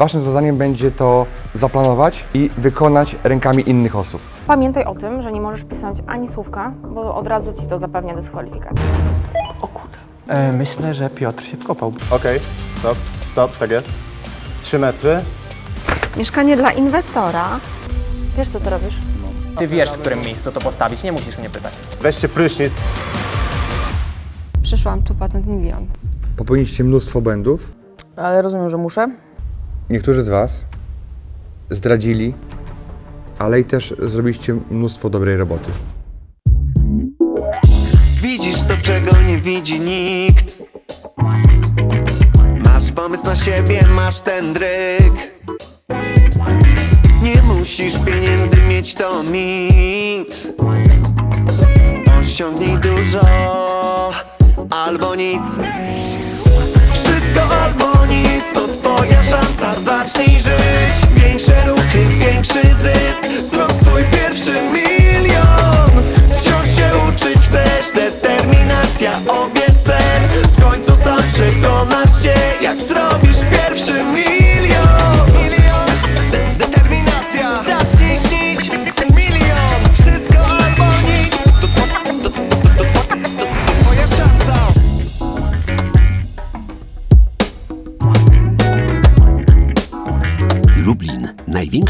Waszym zadaniem będzie to zaplanować i wykonać rękami innych osób. Pamiętaj o tym, że nie możesz pisać ani słówka, bo od razu ci to zapewnia dyskwalifikację. E, myślę, że Piotr się wkopał. Okej, stop, stop, tak jest. 3 metry. Mieszkanie dla inwestora. Wiesz, co ty robisz? Ty wiesz, w którym miejscu to postawić, nie musisz mnie pytać. Weźcie prysznic. Przyszłam tu patent milion. Popełniliście mnóstwo błędów. Ale rozumiem, że muszę. Niektórzy z Was zdradzili, ale i też zrobiliście mnóstwo dobrej roboty. Widzisz to, czego nie widzi nikt. Masz pomysł na siebie, masz ten dryk. Nie musisz pieniędzy mieć, to mit. Osiągnij dużo albo nic albo nic, to twoja szansa Zacznij żyć, większe ruchy, większy zysk. Zrób swój pierwszy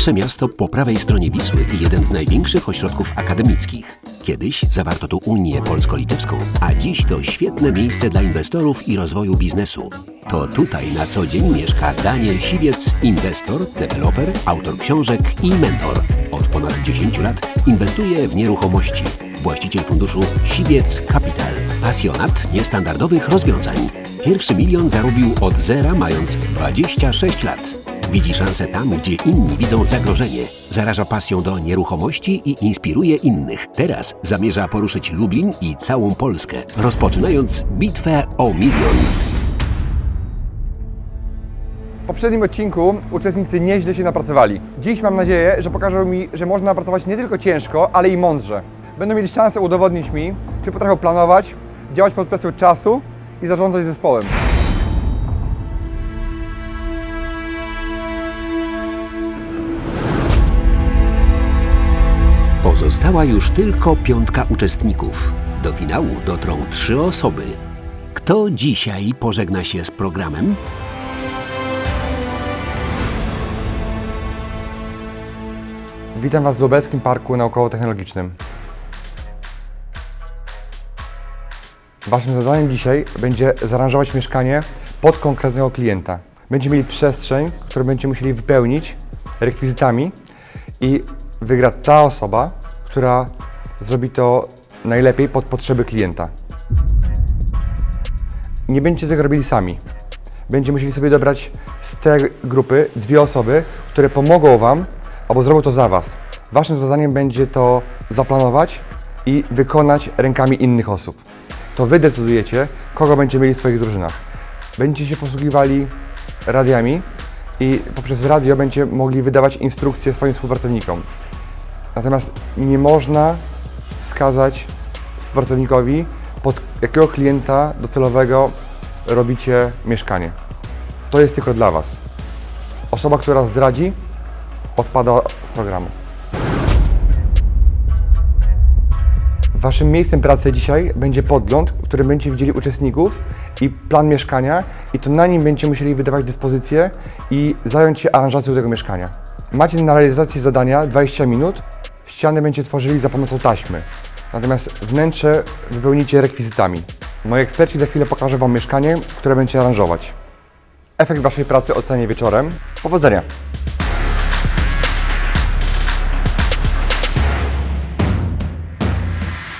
największe miasto po prawej stronie Wisły i jeden z największych ośrodków akademickich. Kiedyś zawarto tu Unię Polsko-Litewską, a dziś to świetne miejsce dla inwestorów i rozwoju biznesu. To tutaj na co dzień mieszka Daniel Siwiec, inwestor, deweloper, autor książek i mentor. Od ponad 10 lat inwestuje w nieruchomości. Właściciel funduszu Siwiec Capital. Pasjonat niestandardowych rozwiązań. Pierwszy milion zarobił od zera mając 26 lat. Widzi szansę tam, gdzie inni widzą zagrożenie. Zaraża pasją do nieruchomości i inspiruje innych. Teraz zamierza poruszyć Lublin i całą Polskę, rozpoczynając bitwę o milion. W poprzednim odcinku uczestnicy nieźle się napracowali. Dziś mam nadzieję, że pokażą mi, że można pracować nie tylko ciężko, ale i mądrze. Będą mieli szansę udowodnić mi, czy potrafią planować, działać pod presją czasu i zarządzać zespołem. Pozostała już tylko piątka uczestników. Do finału dotrą trzy osoby. Kto dzisiaj pożegna się z programem? Witam Was w Lubelskim Parku Naukowo-Technologicznym. Waszym zadaniem dzisiaj będzie zaaranżować mieszkanie pod konkretnego klienta. Będziecie mieli przestrzeń, którą będziecie musieli wypełnić rekwizytami i wygra ta osoba, która zrobi to najlepiej pod potrzeby klienta. Nie będziecie tego robili sami. Będziecie musieli sobie dobrać z tej grupy dwie osoby, które pomogą Wam albo zrobią to za Was. Waszym zadaniem będzie to zaplanować i wykonać rękami innych osób. To Wy decydujecie, kogo będziecie mieli w swoich drużynach. Będziecie się posługiwali radiami i poprzez radio będziecie mogli wydawać instrukcje swoim współpracownikom. Natomiast nie można wskazać współpracownikowi, pod jakiego klienta docelowego robicie mieszkanie. To jest tylko dla Was. Osoba, która zdradzi, odpada z programu. Waszym miejscem pracy dzisiaj będzie podgląd, w którym będziecie widzieli uczestników i plan mieszkania i to na nim będziecie musieli wydawać dyspozycje i zająć się aranżacją tego mieszkania. Macie na realizację zadania 20 minut. Ściany będziecie tworzyli za pomocą taśmy. Natomiast wnętrze wypełnicie rekwizytami. Moi eksperci za chwilę pokażę Wam mieszkanie, które będziecie aranżować. Efekt Waszej pracy ocenię wieczorem. Powodzenia!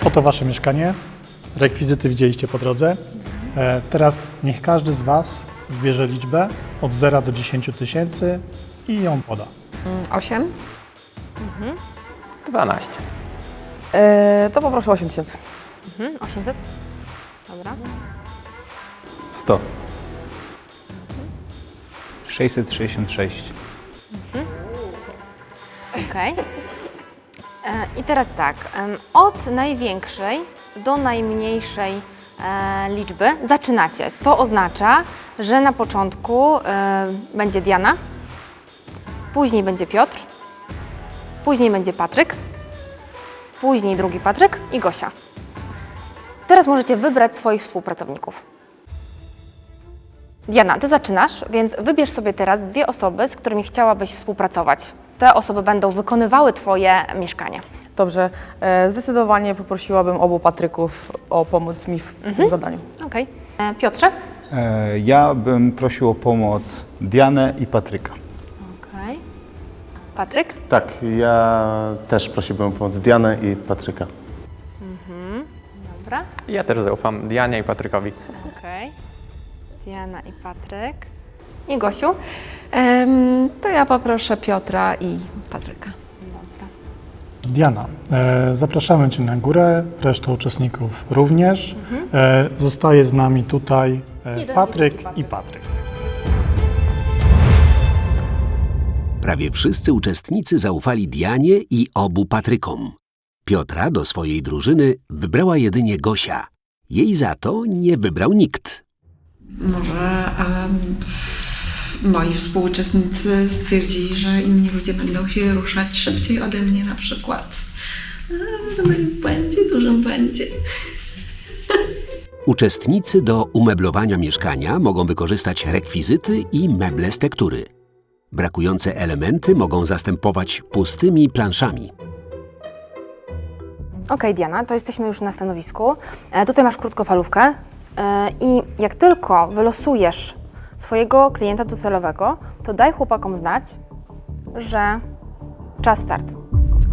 Oto Wasze mieszkanie. Rekwizyty widzieliście po drodze. E, Teraz niech każdy z Was wybierze liczbę od 0 do 10 tysięcy i ją poda. Osiem. 12. Yy, to poproszę 8 tysięcy. Mhm, 800? Dobra. 100. 666. Okej. E, I teraz tak, em, od największej do najmniejszej e, liczby zaczynacie. To oznacza, że na początku e, będzie Diana, później będzie Piotr, później będzie Patryk, później drugi Patryk i Gosia. Teraz możecie wybrać swoich współpracowników. Diana, ty zaczynasz, więc wybierz sobie teraz dwie osoby, z którymi chciałabyś współpracować. Te osoby będą wykonywały Twoje mieszkanie. Dobrze, e, zdecydowanie poprosiłabym obu Patryków o pomoc mi w tym zadaniu. Okej. E, Piotrze? E, Ja bym prosił o pomoc Dianę i Patryka. Patryk? Tak, ja też prosiłbym o pomoc Dianę i Patryka. Dobra. Ja też zaufam Dianie i Patrykowi. Okej. Diana i Patryk. I Gosiu? Em, to ja poproszę Piotra i Patryka. Diana, e, zapraszamy Cię na górę, reszta uczestników również. E, zostaje z nami tutaj e, Jeden i Patryk drugi i Patryk. Prawie wszyscy uczestnicy zaufali Dianie i obu Patrykom. Piotra do swojej drużyny wybrała jedynie Gosia. Jej za to nie wybrał nikt. Może em, moi współuczestnicy stwierdzili, że inni ludzie będą się ruszać szybciej ode mnie na przykład. W moim błędzie, dużym błędzie. Uczestnicy do umeblowania mieszkania mogą wykorzystać rekwizyty i meble z tektury. Brakujące elementy mogą zastępować pustymi planszami. Okej, Diana, to jesteśmy już na stanowisku. E, tutaj masz krótkofalówkę e, i jak tylko wylosujesz swojego klienta docelowego, to daj chłopakom znać, że czas start.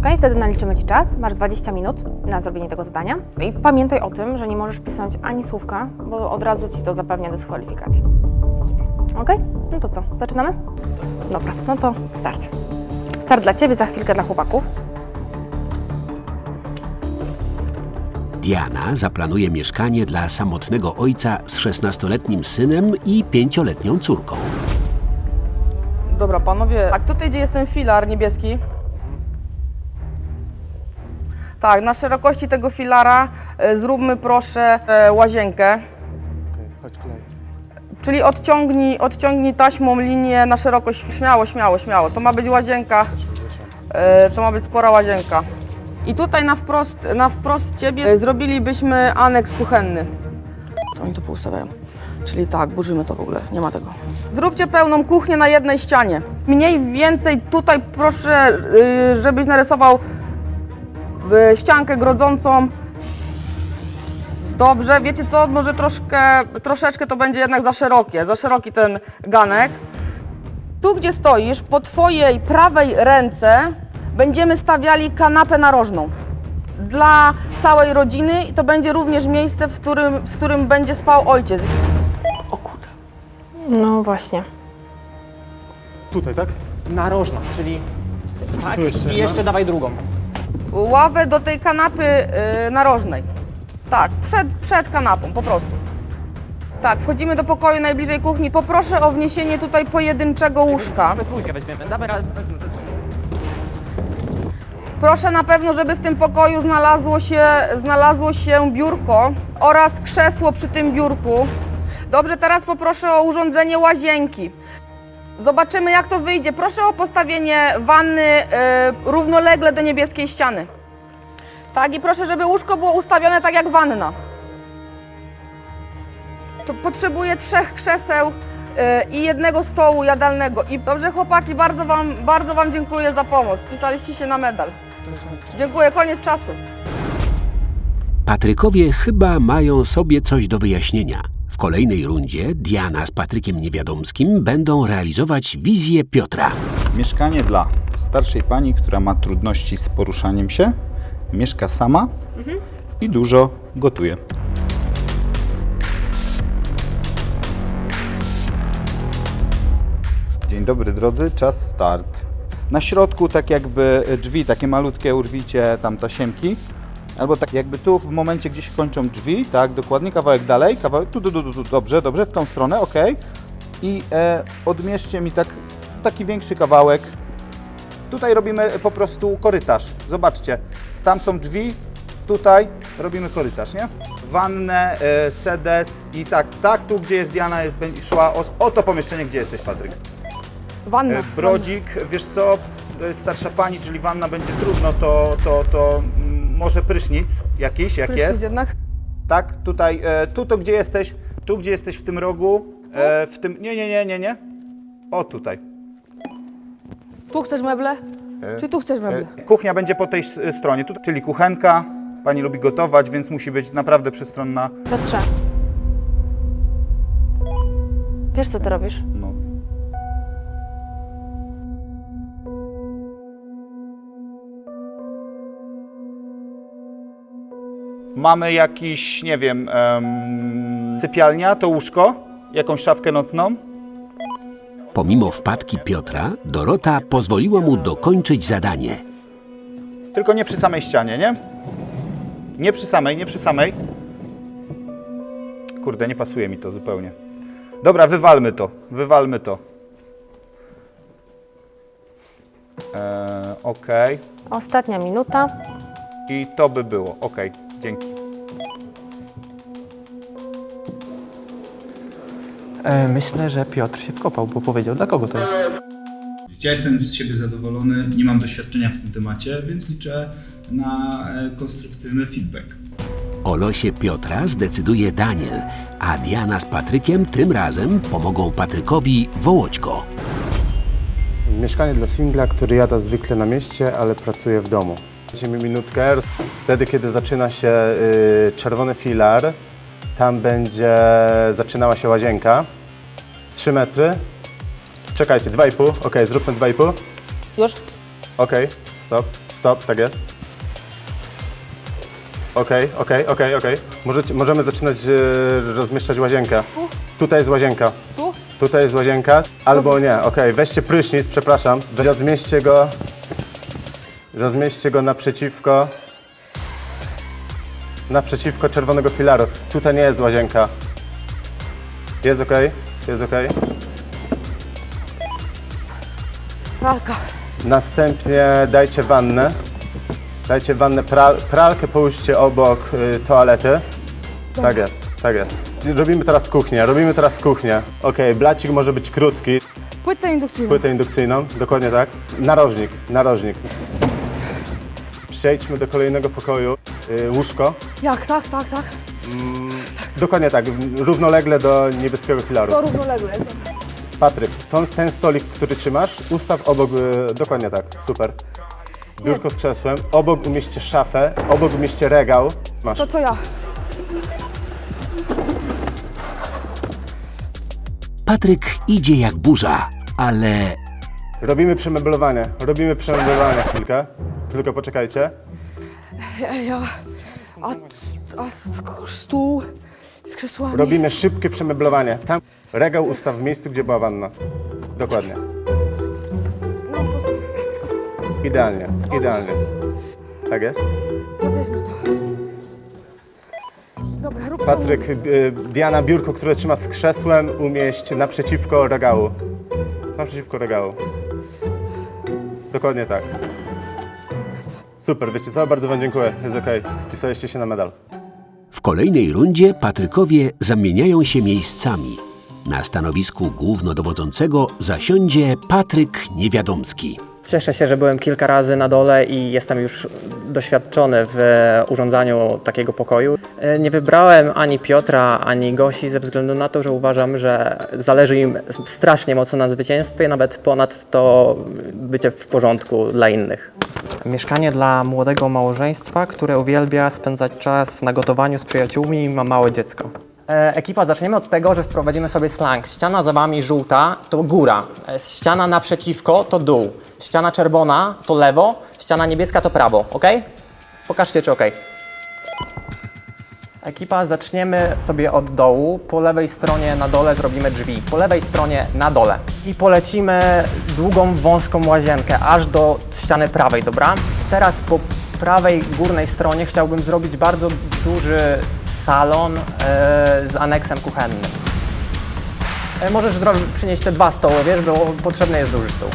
Okej, wtedy naliczymy Ci czas, masz 20 minut na zrobienie tego zadania i pamiętaj o tym, że nie możesz pisać ani słówka, bo od razu Ci to zapewnia dyskwalifikację. Okej? No to co, zaczynamy? Dobra, no to start. Start dla Ciebie, za chwilkę dla chłopaków. Diana zaplanuje mieszkanie dla samotnego ojca z 16-letnim synem i 5-letnią córką. Dobra, panowie, tak tutaj gdzie jest ten filar niebieski. Tak, na szerokości tego filara e, zróbmy proszę e, łazienkę. Czyli odciągnij, odciągnij taśmą linię na szerokość. Śmiało, śmiało, śmiało. To ma być łazienka. E, to ma być spora łazienka. I tutaj na wprost, na wprost ciebie zrobilibyśmy aneks kuchenny. Oni to poustawiają. Czyli tak, burzymy to w ogóle, nie ma tego. Zróbcie pełną kuchnię na jednej ścianie. Mniej więcej tutaj proszę, y, żebyś narysował y, ściankę grodzącą. Dobrze, wiecie co, może troszkę, troszeczkę to będzie jednak za szerokie, za szeroki ten ganek. Tu, gdzie stoisz, po twojej prawej ręce będziemy stawiali kanapę narożną. Dla całej rodziny i to będzie również miejsce, w którym, w którym będzie spał ojciec. O kurde. No właśnie. Tutaj, tak? Narożna, czyli tak Tu jeszcze i jedna. jeszcze dawaj drugą. Ławę do tej kanapy y, narożnej. Tak, przed, przed kanapą, po prostu. Tak, wchodzimy do pokoju najbliżej kuchni. Poproszę o wniesienie tutaj pojedynczego łóżka. We weźmiemy, damy. Proszę na pewno, żeby w tym pokoju znalazło się, znalazło się biurko oraz krzesło przy tym biurku. Dobrze, teraz poproszę o urządzenie łazienki. Zobaczymy, jak to wyjdzie. Proszę o postawienie wanny e, równolegle do niebieskiej ściany. Tak, i proszę, żeby łóżko było ustawione tak jak wanna. To potrzebuję trzech krzeseł e, i jednego stołu jadalnego. I dobrze, chłopaki, bardzo wam, bardzo wam dziękuję za pomoc. Spisaliście się na medal. Dziękuję, koniec czasu. Patrykowie chyba mają sobie coś do wyjaśnienia. W kolejnej rundzie Diana z Patrykiem Niewiadomskim będą realizować wizję Piotra. Mieszkanie dla starszej pani, która ma trudności z poruszaniem się, mieszka sama i dużo gotuje. Dzień dobry drodzy, czas start. Na środku tak jakby drzwi, takie malutkie urwicie tam tasiemki. Albo tak jakby tu w momencie, gdzie się kończą drzwi, tak, dokładnie, kawałek dalej, kawałek, tu, tu, tu, tu, dobrze, dobrze, w tą stronę, ok. I e, odmierzcie mi tak, taki większy kawałek. Tutaj robimy po prostu korytarz, zobaczcie, tam są drzwi, tutaj robimy korytarz, nie? Wannę, e, sedes i tak, tak, tu gdzie jest Diana, jest, będzie szła o, o to pomieszczenie, gdzie jesteś Patryk. Wanna. E, Brodzik, wiesz co, e, starsza pani, czyli wanna będzie trudno, to, to, to mm, może prysznic jakiś, jak Prysznic jest. jednak. Tak, tutaj, e, tu to gdzie jesteś, tu gdzie jesteś w tym rogu, e, w tym, nie, nie, nie, nie, nie, o tutaj. Tu chcesz meble? Czy tu chcesz meble? E, Kuchnia będzie po tej s- stronie, tu, czyli kuchenka, pani lubi gotować, więc musi być naprawdę przystronna. Piotrze. Wiesz, co ty robisz? No. Mamy jakiś, nie wiem, em, sypialnia, to łóżko, jakąś szafkę nocną. Pomimo wpadki Piotra, Dorota pozwoliła mu dokończyć zadanie. Tylko nie przy samej ścianie, nie? Nie przy samej, nie przy samej. Kurde, nie pasuje mi to zupełnie. Dobra, wywalmy to, wywalmy to. Eee, Okej. Ostatnia minuta. I to by było. Okej, dzięki. Myślę, że Piotr się wkopał, bo powiedział, dla kogo to jest. Ja jestem z siebie zadowolony, nie mam doświadczenia w tym temacie, więc liczę na e, konstruktywny feedback. O losie Piotra zdecyduje Daniel, a Diana z Patrykiem tym razem pomogą Patrykowi Wołoćko. Mieszkanie dla singla, który jada zwykle na mieście, ale pracuje w domu. Dajcie mi minutkę. Wtedy, kiedy zaczyna się y, czerwony filar, tam będzie zaczynała się łazienka. 3 metry. Czekajcie, 2,5. Ok, zróbmy 2,5. Już? Okej, stop, stop, tak jest. Okej, okej, okej, okej. Możecie- Możemy zaczynać e, rozmieszczać łazienkę. Tutaj jest łazienka. Tu? Tutaj jest łazienka, albo nie, okej, weźcie prysznic, przepraszam. Rozmieśćcie go, rozmieśćcie go naprzeciwko, naprzeciwko czerwonego filaru. Tutaj nie jest łazienka. Jest okej, jest okej. Pralka. Następnie dajcie wannę. Dajcie wannę, pra, pralkę połóżcie obok y, toalety. Tak jest, tak jest. Robimy teraz kuchnię, robimy teraz kuchnię. Okej, blacik może być krótki, Płytę indukcyjną. płytę indukcyjną, dokładnie tak. Narożnik, narożnik. Przejdźmy do kolejnego pokoju. Y, łóżko. Jak? Tak, tak, tak. Dokładnie tak, równolegle do niebieskiego filaru. To równolegle. Patryk, ten, ten stolik, który trzymasz, ustaw obok, y, dokładnie tak, super. Biurko z krzesłem, obok umieśćcie szafę, obok umieśćcie regał. Masz. To co ja? Patryk idzie jak burza, ale Robimy przemeblowanie, robimy przemeblowanie chwilkę, tylko poczekajcie. Ja, ja. A, a sk- stół z krzesłami. Robimy szybkie przemeblowanie. Tam regał ustaw w miejscu, gdzie była wanna. Dokładnie. Idealnie, idealnie. Tak jest. Dobra, rób. Patryk, y, Diana, biurko, które trzyma z krzesłem, umieść naprzeciwko regału. Naprzeciwko regału. Dokładnie tak. Super, wiecie co? Bardzo Wam dziękuję. Jest okej. Spisaliście się na medal. W kolejnej rundzie Patrykowie zamieniają się miejscami. Na stanowisku głównodowodzącego zasiądzie Patryk Niewiadomski. Cieszę się, że byłem kilka razy na dole i jestem już doświadczony w urządzaniu takiego pokoju. E, Nie wybrałem ani Piotra, ani Gosi ze względu na to, że uważam, że zależy im strasznie mocno na zwycięstwie, nawet ponad to bycie w porządku dla innych. Mieszkanie dla młodego małżeństwa, które uwielbia spędzać czas na gotowaniu z przyjaciółmi i ma małe dziecko. E, ekipa, zaczniemy od tego, że wprowadzimy sobie slang. Ściana za wami żółta to góra, e, ściana naprzeciwko to dół, ściana czerwona to lewo, ściana niebieska to prawo, ok? Pokażcie, czy ok. Ekipa, zaczniemy sobie od dołu. Po lewej stronie na dole zrobimy drzwi. Po lewej stronie na dole. I polecimy długą, wąską łazienkę, aż do ściany prawej, dobra? Teraz po prawej górnej stronie chciałbym zrobić bardzo duży salon e, z aneksem kuchennym. E, możesz przynieść te dwa stoły, wiesz, bo potrzebny jest duży stół.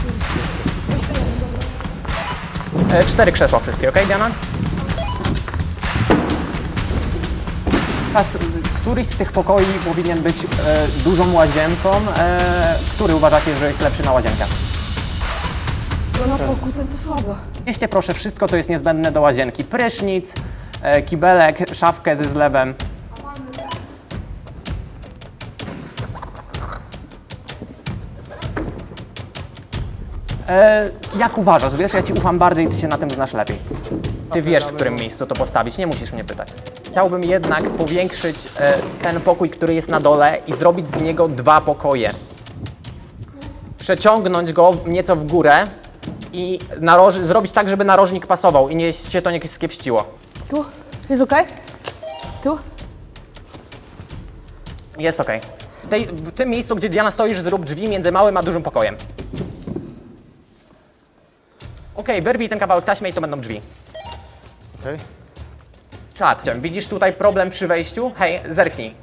E, cztery krzesła wszystkie, ok, Diana? Teraz Któryś z tych pokoi powinien być e, dużą łazienką? E, który uważacie, że jest lepszy na łazienkę? To na pokój ten to słabo. Weźcie proszę wszystko, co jest niezbędne do łazienki. Prysznic, e, kibelek, szafkę ze zlewem. E, jak uważasz? Wiesz, ja ci ufam bardziej, ty się na tym znasz lepiej. Ty wiesz, w którym miejscu to postawić, nie musisz mnie pytać. Chciałbym jednak powiększyć e, ten pokój, który jest na dole i zrobić z niego dwa pokoje. Przeciągnąć go nieco w górę i naroż- zrobić tak, żeby narożnik pasował i nie się to nie skiepściło. Tu? Jest okej? Tu? Jest okej. W tej- W tym miejscu, gdzie Diana stoisz, zrób drzwi między małym a dużym pokojem. Okej, wyrwij ten kawałek taśmy i to będą drzwi. Okej. Czad, widzisz tutaj problem przy wejściu? Hej, zerknij.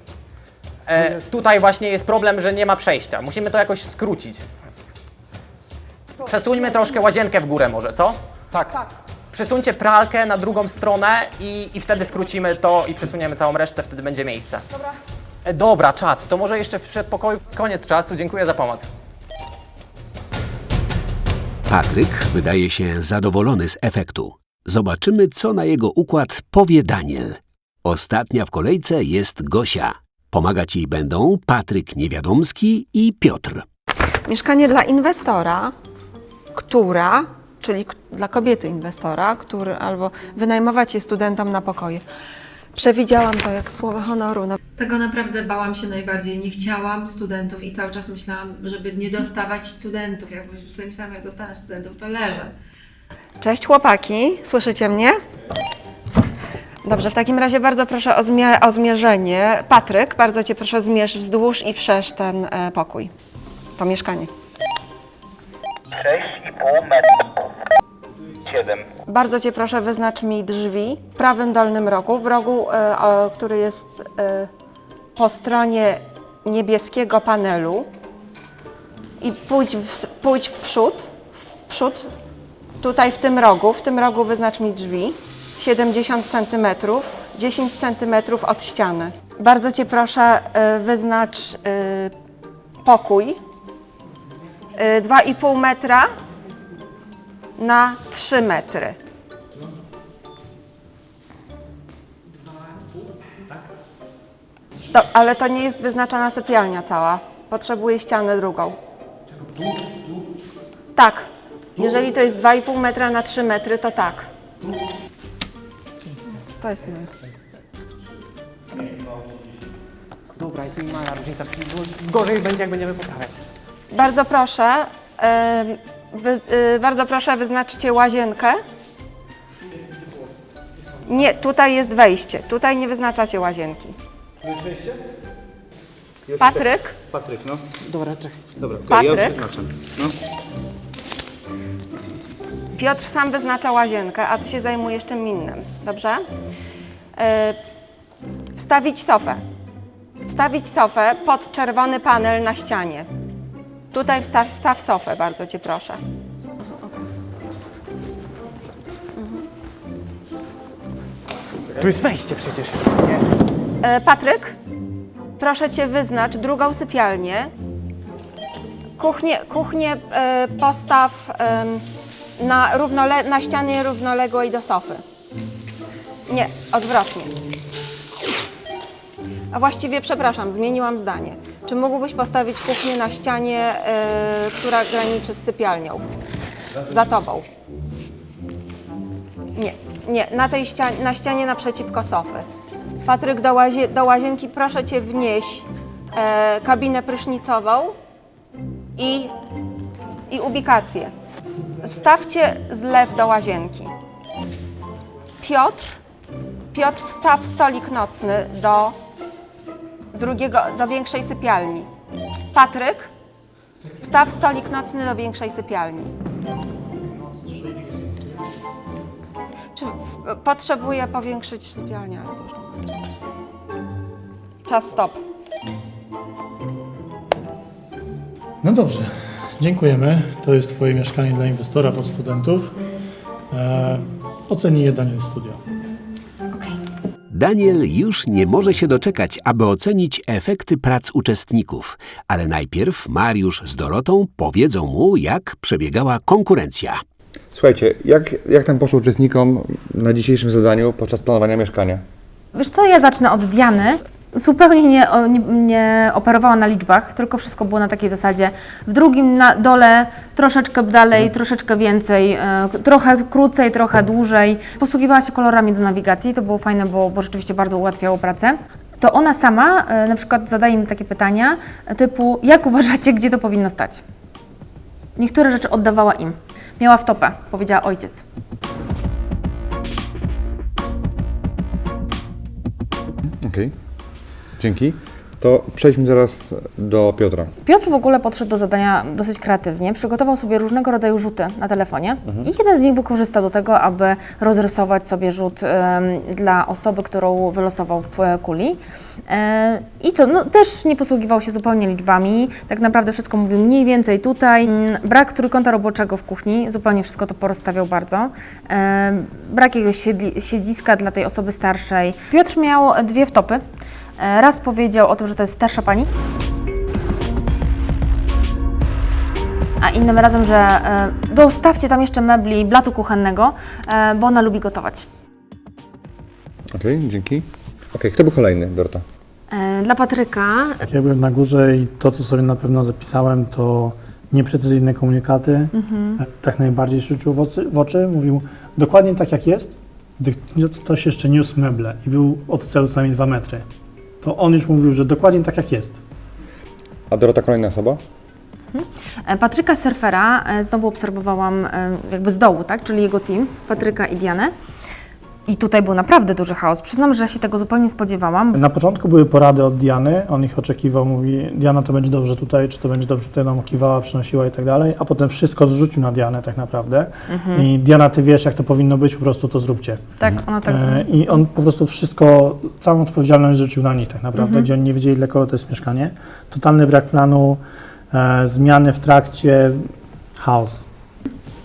E, tutaj właśnie jest problem, że nie ma przejścia. Musimy to jakoś skrócić. Przesuńmy troszkę łazienkę w górę może, co? Tak. Przesuńcie pralkę na drugą stronę i, i wtedy skrócimy to i przesuniemy całą resztę, wtedy będzie miejsce. Dobra. E, dobra, czad, to może jeszcze w przedpokoju koniec czasu. Dziękuję za pomoc. Patryk wydaje się zadowolony z efektu. Zobaczymy, co na jego układ powie Daniel. Ostatnia w kolejce jest Gosia. Pomagać jej będą Patryk Niewiadomski i Piotr. Mieszkanie dla inwestora, która, czyli k- dla kobiety inwestora, który albo wynajmować je studentom na pokoje. Przewidziałam to jak słowo honoru. No. Tego naprawdę bałam się najbardziej. Nie chciałam studentów i cały czas myślałam, żeby nie dostawać studentów. Jak sobie myślałam, jak dostanę studentów, to leżę. Cześć chłopaki, słyszycie mnie? Dobrze, w takim razie bardzo proszę o, zmie- o zmierzenie. Patryk, bardzo Cię proszę zmierz wzdłuż i wszerz ten e, pokój, to mieszkanie. 6,5 metra. 7. Bardzo Cię proszę wyznacz mi drzwi w prawym dolnym rogu, w rogu, e, o, który jest e, po stronie niebieskiego panelu i pójdź w, pójdź w przód, w przód, tutaj w tym rogu, w tym rogu wyznacz mi drzwi, 70 cm, 10 cm od ściany. Bardzo Cię proszę e, wyznacz e, pokój, e, 2,5 metra na 3 metry. To, ale to nie jest wyznaczona sypialnia cała. Potrzebuję ścianę drugą. Tak. Jeżeli to jest 2,5 metra na 3 metry, to tak. To jest moje. Dobra, jest minimalna różnica. Gorzej będzie, jak będziemy poprawiać. Bardzo proszę, wy, y, bardzo proszę wyznaczcie łazienkę. Nie, tutaj jest wejście. Tutaj nie wyznaczacie łazienki. Patryk? Patryk, no. Dobra, czekaj. Dobra, okej, ja już Patryk? wyznaczam. No. Piotr sam wyznacza łazienkę, a ty się zajmujesz czym innym. Dobrze? E, wstawić sofę. Wstawić sofę pod czerwony panel na ścianie. Tutaj wstaw, wstaw sofę, bardzo cię proszę. Tu jest wejście przecież. E, Patryk, proszę cię wyznacz drugą sypialnię. Kuchnię, kuchnię e, postaw na, równole, na ścianie równoległej do sofy. Nie, odwrotnie. A właściwie, przepraszam, zmieniłam zdanie. Czy mógłbyś postawić kuchnię na ścianie, e, która graniczy z sypialnią? Za tobą. Nie, nie, na tej ścianie, na ścianie naprzeciwko sofy. Patryk, do, łazie, do łazienki proszę Cię wnieść e, kabinę prysznicową i, i ubikację. Wstawcie zlew do łazienki. Piotr, Piotr wstaw stolik nocny do drugiego, do większej sypialni. Patryk, wstaw stolik nocny do większej sypialni. Czy potrzebuję powiększyć sypialnię, ale to już nie czasu. Czas stop. No dobrze, dziękujemy. To jest Twoje mieszkanie dla inwestora pod studentów. E, oceni je Daniel Studio. Daniel już nie może się doczekać, aby ocenić efekty prac uczestników, ale najpierw Mariusz z Dorotą powiedzą mu, jak przebiegała konkurencja. Słuchajcie, jak, jak tam poszło uczestnikom na dzisiejszym zadaniu podczas planowania mieszkania? Wiesz co, ja zacznę od Diany. Zupełnie nie, nie, nie operowała na liczbach, tylko wszystko było na takiej zasadzie. W drugim na dole troszeczkę dalej, troszeczkę więcej, e, trochę krócej, trochę dłużej. Posługiwała się kolorami do nawigacji, to było fajne, bo, bo rzeczywiście bardzo ułatwiało pracę. To ona sama e, na przykład zadaje mi takie pytania e, typu, jak uważacie, gdzie to powinno stać? Niektóre rzeczy oddawała im. Miała w topę, powiedziała ojciec. Okej, dzięki. To przejdźmy teraz do Piotra. Piotr w ogóle podszedł do zadania dosyć kreatywnie. Przygotował sobie różnego rodzaju rzuty na telefonie i jeden z nich wykorzystał do tego, aby rozrysować sobie rzut em, dla osoby, którą wylosował w kuli. E, I co, no też nie posługiwał się zupełnie liczbami. Tak naprawdę wszystko mówił mniej więcej tutaj. Mm, Brak trójkąta roboczego w kuchni, zupełnie wszystko to porozstawiał bardzo. E, Brak jakiegoś siedli- siedziska dla tej osoby starszej. Piotr miał dwie wtopy. E, Raz powiedział o tym, że to jest starsza pani, a innym razem, że e, dostawcie tam jeszcze mebli, blatu kuchennego, e, bo ona lubi gotować. Okej, dzięki. Okej, kto był kolejny, Dorota? Dla Patryka Jak ja byłem na górze i to, co sobie na pewno zapisałem, to nieprecyzyjne komunikaty. Mhm. Tak najbardziej się rzucił w oczy, w oczy. Mówił dokładnie tak, jak jest, gdy ktoś jeszcze niósł meble i był od celu co najmniej dwa metry. To on już mówił, że dokładnie tak, jak jest. A Dorota kolejna osoba? E, Patryka Surfera e, znowu obserwowałam e, jakby z dołu, tak? czyli jego team, Patryka i Dianę. I tutaj był naprawdę duży chaos. Przyznam, że się tego zupełnie nie spodziewałam. Na początku były porady od Diany, on ich oczekiwał, mówi Diana to będzie dobrze tutaj, czy to będzie dobrze tutaj, nam kiwała, przynosiła i tak dalej, a potem wszystko zrzucił na Dianę tak naprawdę Mhm. i Diana, ty wiesz jak to powinno być, po prostu to zróbcie. Tak, ona tak. E, I on po prostu wszystko, całą odpowiedzialność rzucił na nich tak naprawdę, Mhm. gdzie oni nie wiedzieli dla kogo to jest mieszkanie. Totalny brak planu, e, zmiany w trakcie, chaos.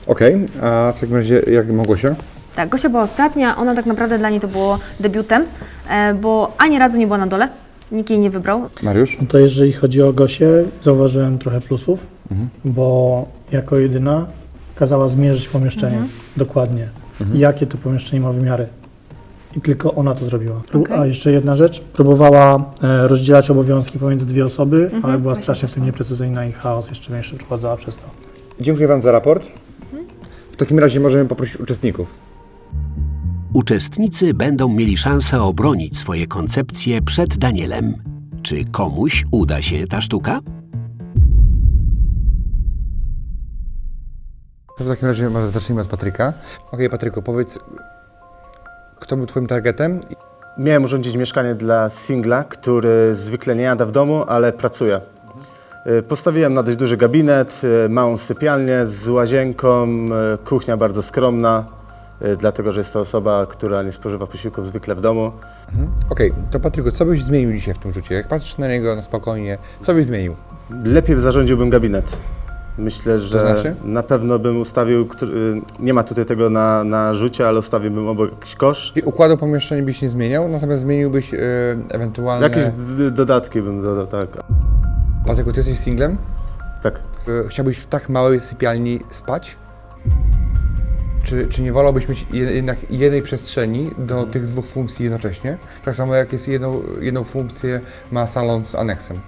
Okej, a w takim razie jak Małgosia? Tak, Gosia była ostatnia, ona tak naprawdę dla niej to było debiutem, e, bo ani razu nie była na dole, nikt jej nie wybrał. Mariusz? No to jeżeli chodzi o Gosię, zauważyłem trochę plusów, Mhm. bo jako jedyna kazała zmierzyć pomieszczenie Mhm. dokładnie. Mhm. Jakie to pomieszczenie ma wymiary. I tylko ona to zrobiła. Okej. A jeszcze jedna rzecz, próbowała e, rozdzielać obowiązki pomiędzy dwie osoby, Mhm, ale była strasznie w tym nieprecyzyjna i chaos jeszcze większy wprowadzała przez to. Dziękuję Wam za raport. W takim razie możemy poprosić uczestników. Uczestnicy będą mieli szansę obronić swoje koncepcje przed Danielem. Czy komuś uda się ta sztuka? To w takim razie może zacznijmy od Patryka. Okej, Patryku, powiedz, kto był Twoim targetem? Miałem urządzić mieszkanie dla singla, który zwykle nie jada w domu, ale pracuje. Y, Postawiłem na dość duży gabinet, y, małą sypialnię z łazienką, y, kuchnia bardzo skromna, dlatego że jest to osoba, która nie spożywa posiłków zwykle w domu. Mhm. Okej, to Patryku, co byś zmienił dzisiaj w tym rzucie? Jak patrzysz na niego na spokojnie, co byś zmienił? Lepiej zarządziłbym gabinet. Myślę, że znaczy? na pewno bym ustawił, y, nie ma tutaj tego na, na rzucie, ale ustawiłbym obok jakiś kosz. I układu pomieszczenia byś nie zmieniał, natomiast zmieniłbyś e, ewentualne... Jakieś dodatki bym dodał, tak. Patryku, ty jesteś singlem? Tak. E, Chciałbyś w tak małej sypialni spać? Czy, czy nie wolałbyś mieć je- jednak jednej przestrzeni do tych dwóch funkcji jednocześnie? Tak samo jak jest jedną, jedną funkcję ma salon z aneksem.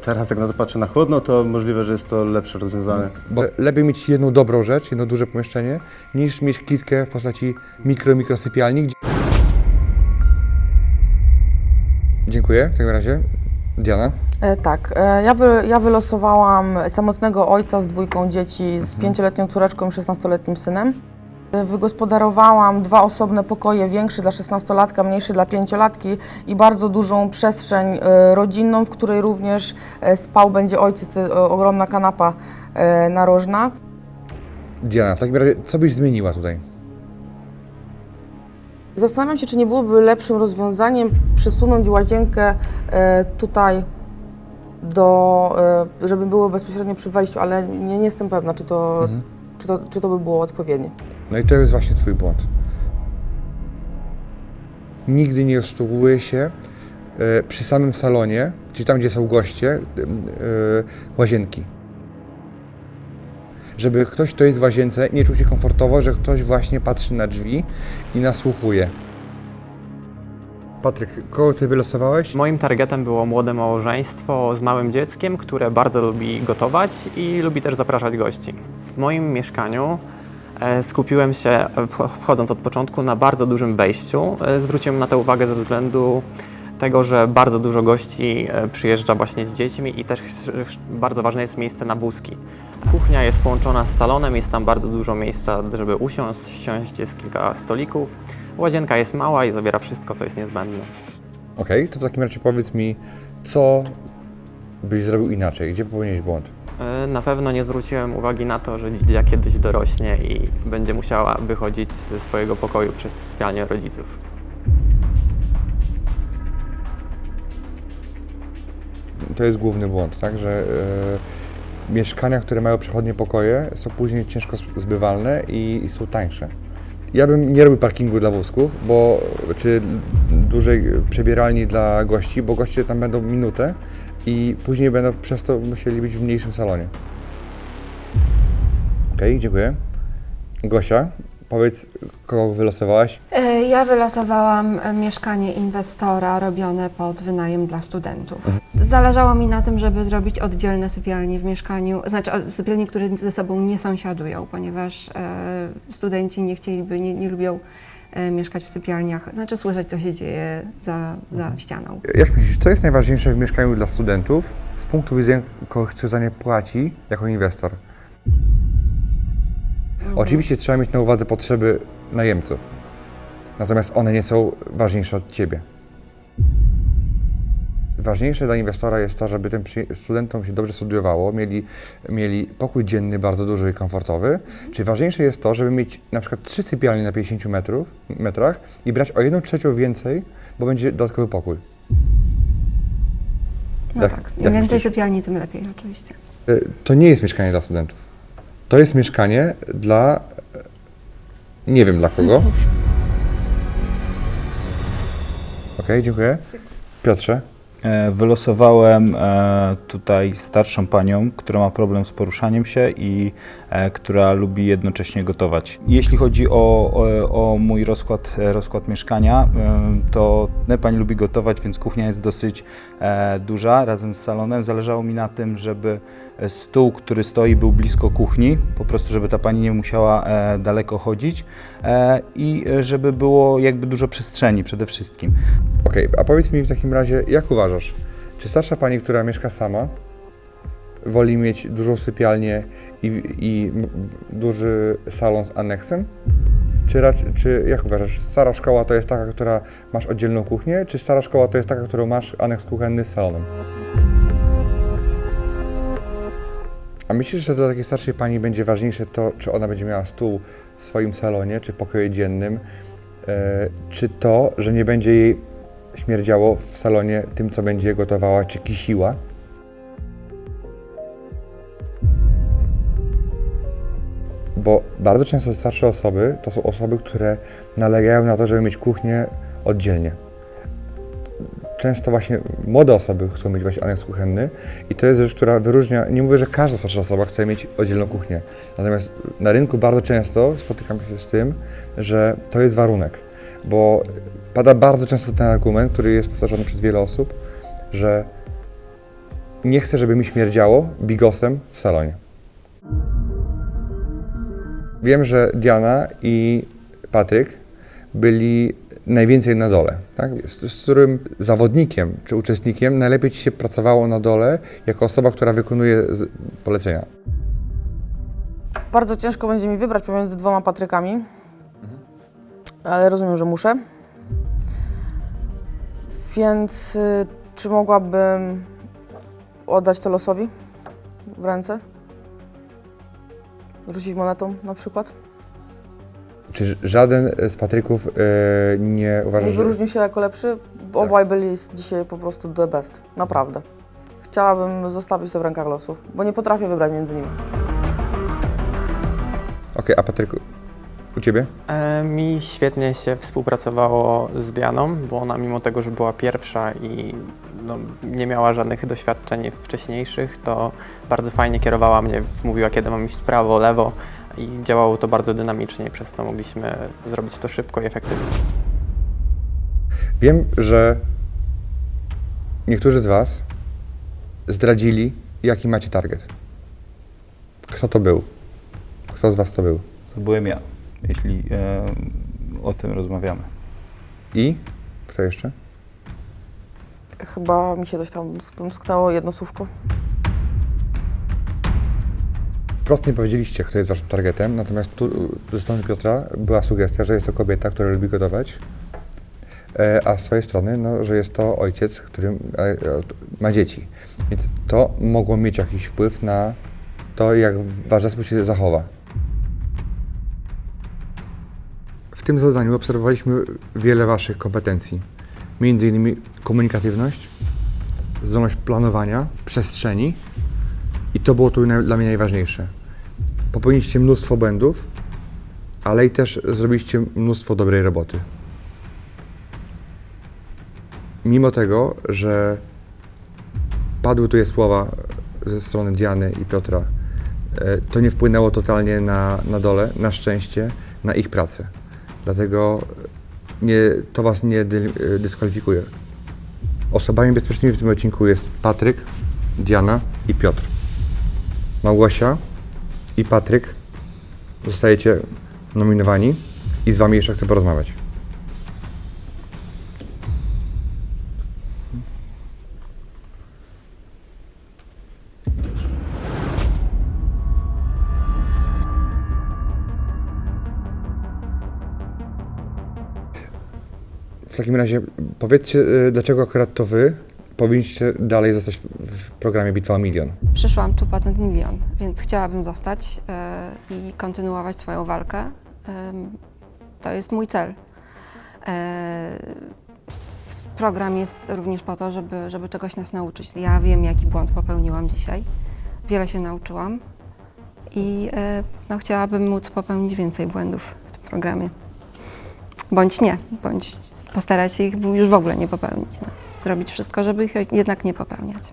Teraz jak na to patrzę na chłodno, to możliwe, że jest to lepsze rozwiązanie. Bo lepiej mieć jedną dobrą rzecz, jedno duże pomieszczenie, niż mieć klitkę w postaci mikro, mikro sypialni. Gdzie... Dziękuję w takim razie. Diana? E, tak, e, ja, wy, ja wylosowałam samotnego ojca z dwójką dzieci, z pięcioletnią córeczką i 16-letnim synem. Wygospodarowałam dwa osobne pokoje, większy dla 16-latka, mniejszy dla pięciolatki i bardzo dużą przestrzeń e, rodzinną, w której również e, spał będzie ojciec, to jest, e, ogromna kanapa narożna. Diana, w takim razie co byś zmieniła tutaj? Zastanawiam się, czy nie byłoby lepszym rozwiązaniem przesunąć łazienkę tutaj do, żeby było bezpośrednio przy wejściu, ale nie, nie jestem pewna, czy to, Mhm. czy, to, czy to by było odpowiednie. No i to jest właśnie Twój błąd. nigdy nie usługuje się e, przy samym salonie, czyli tam, gdzie są goście, e, łazienki. Żeby ktoś, kto jest w łazience, nie czuł się komfortowo, że ktoś właśnie patrzy na drzwi i nasłuchuje. Patryk, kogo ty wylosowałeś? Moim targetem było młode małżeństwo z małym dzieckiem, które bardzo lubi gotować i lubi też zapraszać gości. W moim mieszkaniu skupiłem się, e, wch- wchodząc od początku, na bardzo dużym wejściu. E, Zwróciłem na to uwagę ze względu tego, że bardzo dużo gości e, przyjeżdża właśnie z dziećmi i też bardzo ważne jest miejsce na wózki. Kuchnia jest połączona z salonem, jest tam bardzo dużo miejsca, żeby usiąść, siąść, jest kilka stolików. Łazienka jest mała i zawiera wszystko, co jest niezbędne. Okej, to w takim razie powiedz mi, co byś zrobił inaczej? Gdzie popełniłeś błąd? E, Na pewno nie zwróciłem uwagi na to, że dzidzia kiedyś dorośnie i będzie musiała wychodzić ze swojego pokoju przez sypialnię rodziców. To jest główny błąd, tak? Że e, mieszkania, które mają przechodnie pokoje, są później ciężko zbywalne i, i są tańsze. Ja bym nie robił parkingu dla wózków, bo czy dużej przebieralni dla gości, bo goście tam będą minutę i później będą przez to musieli być w mniejszym salonie. Okej, dziękuję. Gosia, powiedz, kogo wylosowałaś? E, Ja wylosowałam e, mieszkanie inwestora robione pod wynajem dla studentów. Zależało mi na tym, żeby zrobić oddzielne sypialnie w mieszkaniu, znaczy sypialnie, które ze sobą nie sąsiadują, ponieważ e, studenci nie chcieliby, nie, nie lubią mieszkać w sypialniach, znaczy słyszeć, co się dzieje za, za ścianą. Jak myślisz, co jest najważniejsze w mieszkaniu dla studentów z punktu widzenia kogoś, kto za nie płaci jako inwestor? Oczywiście trzeba mieć na uwadze potrzeby najemców, natomiast one nie są ważniejsze od Ciebie. Ważniejsze dla inwestora jest to, żeby tym studentom się dobrze studiowało, mieli, mieli pokój dzienny bardzo duży i komfortowy. Czyli ważniejsze jest to, żeby mieć na przykład trzy sypialnie na 50 metrów, metrach i brać o jedną trzecią więcej, bo będzie dodatkowy pokój. No tak, jak im więcej myślisz? sypialni, tym lepiej oczywiście. Y, To nie jest mieszkanie dla studentów. To jest mieszkanie dla. y, Nie wiem dla kogo. Okej, dziękuję. Piotrze. E, Wylosowałem e, tutaj starszą panią, która ma problem z poruszaniem się i która lubi jednocześnie gotować. Jeśli chodzi o, o, o mój rozkład, e, rozkład mieszkania, e, to pani lubi gotować, więc kuchnia jest dosyć e, duża razem z salonem. Zależało mi na tym, żeby stół, który stoi, był blisko kuchni, po prostu, żeby ta pani nie musiała e, daleko chodzić e, i e, żeby było jakby dużo przestrzeni przede wszystkim. Okej, a powiedz mi w takim razie, jak uważasz, czy starsza pani, która mieszka sama, woli mieć dużą sypialnię i, i duży salon z aneksem? Czy, czy jak uważasz, stara szkoła to jest taka, która masz oddzielną kuchnię, czy stara szkoła to jest taka, którą masz aneks kuchenny z salonem? A myślisz, że dla takiej starszej pani będzie ważniejsze to, czy ona będzie miała stół w swoim salonie, czy w pokoju dziennym, e, czy to, że nie będzie jej śmierdziało w salonie tym, co będzie gotowała, czy kisiła? Bo bardzo często starsze osoby to są osoby, które nalegają na to, żeby mieć kuchnię oddzielnie. Często właśnie młode osoby chcą mieć właśnie aneks kuchenny i to jest rzecz, która wyróżnia, nie mówię, że każda starsza osoba chce mieć oddzielną kuchnię, natomiast na rynku bardzo często spotykam się z tym, że to jest warunek, bo pada bardzo często ten argument, który jest powtarzany przez wiele osób, że nie chcę, żeby mi śmierdziało bigosem w salonie. Wiem, że Diana i Patryk byli najwięcej na dole, tak? z, z którym zawodnikiem czy uczestnikiem najlepiej Ci się pracowało na dole jako osoba, która wykonuje polecenia. Bardzo ciężko będzie mi wybrać pomiędzy dwoma Patrykami, ale rozumiem, że muszę. Więc y, czy mogłabym oddać to losowi w ręce? Rzucić monetą na przykład? Czy żaden z Patryków e, nie uważa, Nie że... wyróżnił się jako lepszy, bo obaj byli dzisiaj po prostu the best. Naprawdę. Chciałabym zostawić to w rękach losu, bo nie potrafię wybrać między nimi. Okej, a Patryku, U Ciebie? E, Mi świetnie się współpracowało z Dianą, bo ona mimo tego, że była pierwsza i no, nie miała żadnych doświadczeń wcześniejszych, to bardzo fajnie kierowała mnie, mówiła kiedy mam iść prawo, lewo i działało to bardzo dynamicznie przez to mogliśmy zrobić to szybko i efektywnie. Wiem, że niektórzy z Was zdradzili, jaki macie target. Kto to był? Kto z Was to był? To byłem ja, jeśli e, o tym rozmawiamy. I? Kto jeszcze? Chyba mi się coś tam sknęło jedno słówko. Wprost nie powiedzieliście, kto jest Waszym targetem, natomiast tu ze strony Piotra była sugestia, że jest to kobieta, która lubi gotować, e, a z swojej strony, no, że jest to ojciec, który e, ma dzieci. Więc to mogło mieć jakiś wpływ na to, jak Wasz zespół się zachowa. Tym zadaniu obserwowaliśmy wiele Waszych kompetencji, innymi komunikatywność, zdolność planowania, przestrzeni i to było tu dla mnie najważniejsze. Popełniliście mnóstwo błędów, ale i też zrobiliście mnóstwo dobrej roboty. Mimo tego, że padły tu je słowa ze strony Diany i Piotra, e, to nie wpłynęło totalnie na, na dole, na szczęście, na ich pracę. Dlatego nie, to Was nie e, dyskwalifikuje. Osobami bezpiecznymi w tym odcinku jest Patryk, Diana i Piotr. Małgosia i Patryk zostajecie nominowani i z Wami jeszcze chcę porozmawiać. Takim razie powiedzcie, y, dlaczego akurat to Wy powinniście dalej zostać w- programie Bitwa o Milion. Przyszłam tu patent milion, więc chciałabym zostać e, i kontynuować swoją walkę. Em, to jest mój cel. E, program jest również po to, żeby, żeby czegoś nas nauczyć. Ja wiem, jaki błąd popełniłam dzisiaj. Wiele się nauczyłam i e, no, chciałabym móc popełnić więcej błędów w tym programie. Bądź nie, bądź postarać się ich już w ogóle nie popełnić. No. Zrobić wszystko, żeby ich jednak nie popełniać.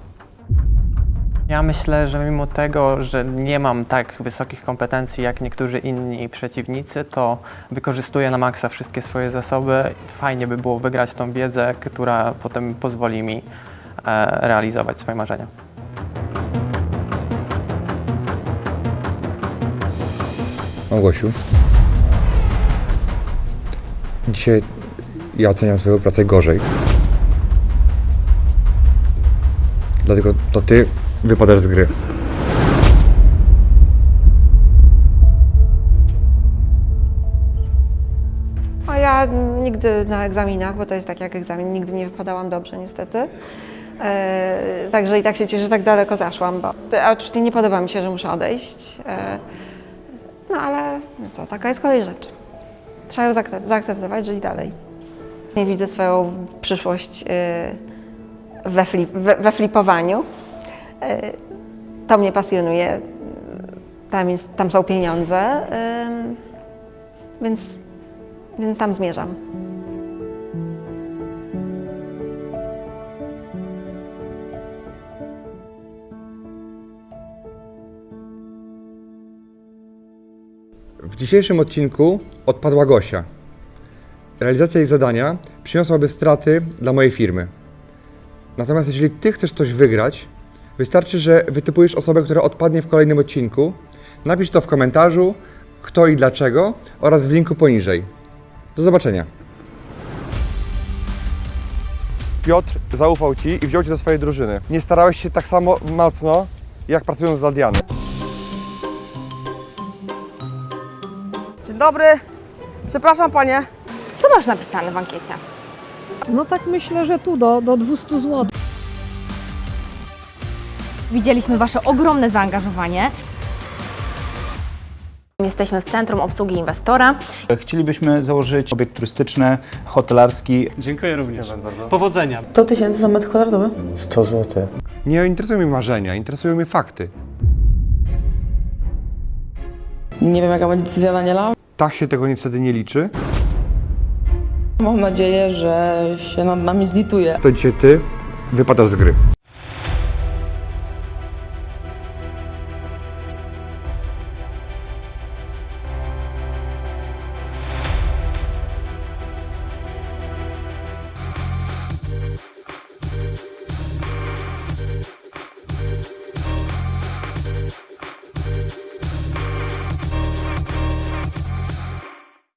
Ja myślę, że mimo tego, że nie mam tak wysokich kompetencji jak niektórzy inni przeciwnicy, to wykorzystuję na maksa wszystkie swoje zasoby. Fajnie by było wygrać tą wiedzę, która potem pozwoli mi e, realizować swoje marzenia. Małgosiu, dzisiaj ja oceniam swoją pracę gorzej. Dlatego to Ty wypadasz z gry. A ja nigdy na egzaminach, bo to jest tak jak egzamin, nigdy nie wypadałam dobrze niestety. E, także i tak się cieszę, że tak daleko zaszłam, bo a oczywiście nie podoba mi się, że muszę odejść. E, no ale no co, taka jest kolej rzeczy. Trzeba ją zaakcep- zaakceptować, żyć dalej. Nie widzę swoją przyszłość e, we, flip, we, we flipowaniu. E, to mnie pasjonuje. Tam, jest, tam są pieniądze, więc więc tam zmierzam. Dzisiejszym odcinku odpadła Gosia. Realizacja jej zadania przyniosłaby straty dla mojej firmy. Natomiast jeżeli Ty chcesz coś wygrać, wystarczy, że wytypujesz osobę, która odpadnie w kolejnym odcinku, napisz to w komentarzu, kto i dlaczego oraz w linku poniżej. Do zobaczenia. Piotr zaufał Ci i wziął Cię do swojej drużyny. Nie starałeś się tak samo mocno, jak pracując dla Diany. Dzień dobry. Przepraszam panie. Co masz napisane w ankiecie? No tak myślę, że tu do, do 200 zł. Widzieliśmy Wasze ogromne zaangażowanie. Jesteśmy w Centrum Obsługi Inwestora. Chcielibyśmy założyć obiekt turystyczny, hotelarski. Dziękuję również. Powodzenia. 100 tysięcy za metr kwadratowy. 100 zł. Nie interesują mnie marzenia, interesują mnie fakty. Nie wiem jaka będzie decyzja Daniela. Tak się tego niestety nie liczy. Mam nadzieję, że się nad nami zlituje. To dzisiaj ty wypadasz z gry.